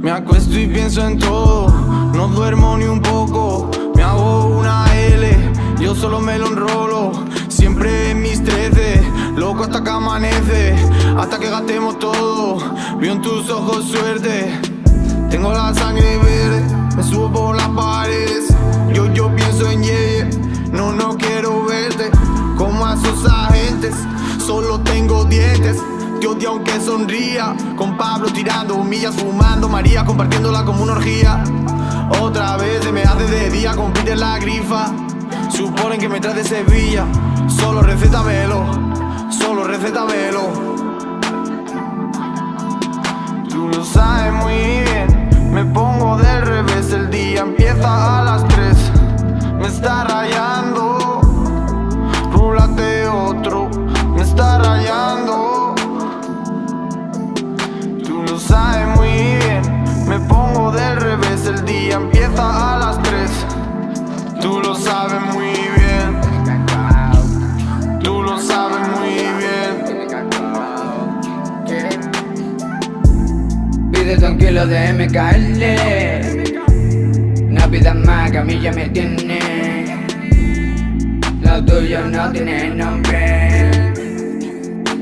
Me acuesto y pienso en todo, no duermo ni un poco. Me hago una L, yo solo me lo enrolo. Siempre en mis trece, loco hasta que amanece. Hasta que gastemos todo, veo en tus ojos suerte. Tengo la sangre verde, me subo por Te odio aunque sonría Con Pablo tirando millas Fumando María compartiéndola como una orgía. Otra vez se me hace de día Compite la grifa. Suponen que me trae de Sevilla Solo recétamelo Solo recétamelo. Tú lo sabes muy bien Me pongo del revés El día empieza a las 3 Me está Tranquilo de MKL No pidas más que a mí ya me tiene. Lo tuyo no tiene nombre.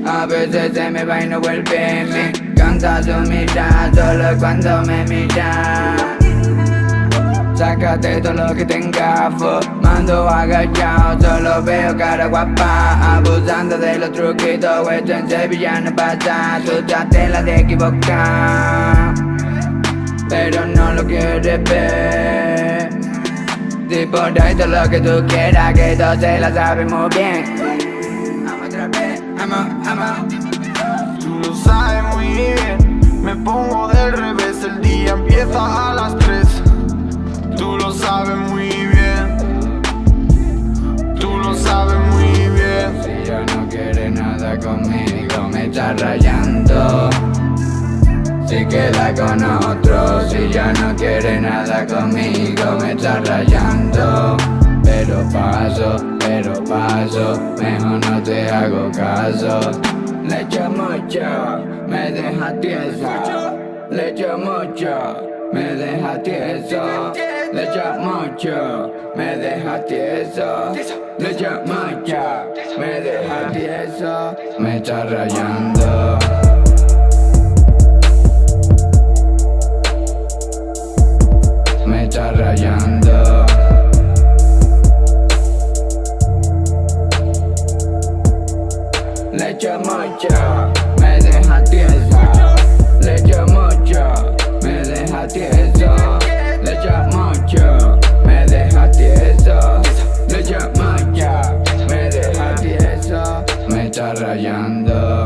A veces se me va y no vuelve. Me Canta tu mirada solo cuando me mira. Sácate todo lo que tenga Mando agachado, solo veo cara guapa Abusando de los truquitos, esto en Sevilla no pasa. Tú te de equivocar Pero no lo quieres ver. Di por ahí todo lo que tú quieras Que todos se la sabemos bien. Vamos otra vez, vamos, vamos. Sabes muy bien Me pongo del revés, el día empieza a las 3 Tú lo sabes muy bien. Tú lo sabes muy bien. Si ya no quiere nada conmigo me está rayando si queda con otro, si ya no quiere nada conmigo me está rayando. Pero paso, pero paso, mejor no te hago caso. Le echo mucho, me deja tieso. Le echo mucho, me deja tieso. Le echo mucho, me deja tieso. Le echo mucho, me deja tieso. Me está rayando Le echo mucho, me deja tieso Le mucho, me deja tieso Le mucho, me deja tieso Le mucho, me deja tieso Me está rayando